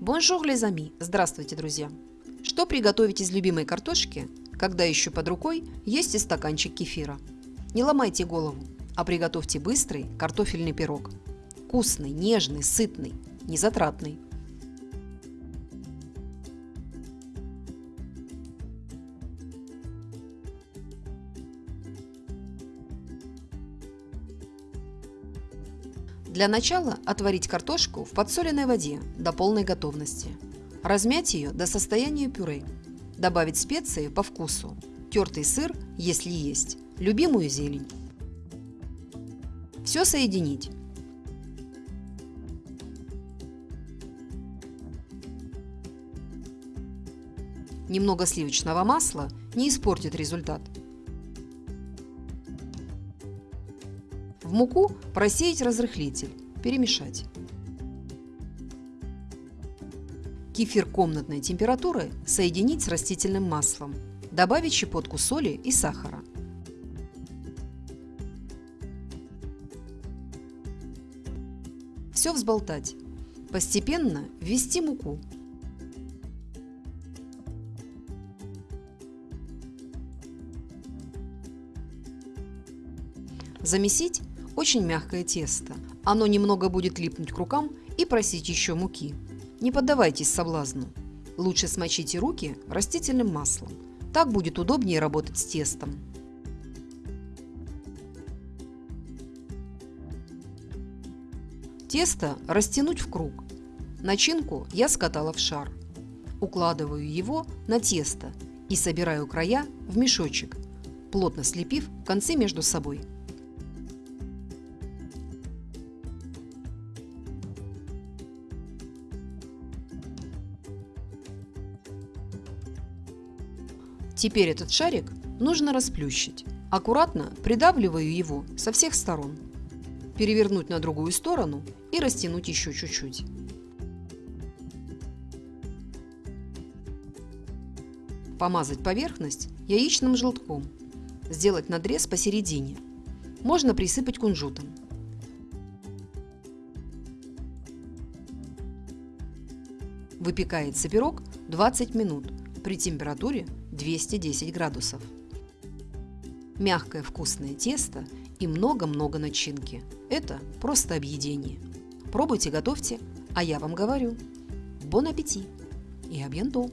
Bonjour, les amis! Здравствуйте, друзья! Что приготовить из любимой картошки, когда еще под рукой есть и стаканчик кефира? Не ломайте голову, а приготовьте быстрый картофельный пирог. Вкусный, нежный, сытный, незатратный. Для начала отварить картошку в подсоленной воде до полной готовности. Размять ее до состояния пюре. Добавить специи по вкусу. Тертый сыр, если есть. Любимую зелень. Все соединить. Немного сливочного масла не испортит результат. В муку просеять разрыхлитель, перемешать. Кефир комнатной температуры соединить с растительным маслом. Добавить щепотку соли и сахара. Все взболтать. Постепенно ввести муку. Замесить очень мягкое тесто. Оно немного будет липнуть к рукам и просить еще муки. Не поддавайтесь соблазну. Лучше смочите руки растительным маслом. Так будет удобнее работать с тестом. Тесто растянуть в круг. Начинку я скатала в шар. Укладываю его на тесто и собираю края в мешочек, плотно слепив концы между собой. Теперь этот шарик нужно расплющить. Аккуратно придавливаю его со всех сторон. Перевернуть на другую сторону и растянуть еще чуть-чуть. Помазать поверхность яичным желтком. Сделать надрез посередине. Можно присыпать кунжутом. Выпекается пирог 20 минут при температуре 210 градусов. Мягкое вкусное тесто и много-много начинки. Это просто объедение. Пробуйте, готовьте, а я вам говорю. Бон аппетит и абьянтон!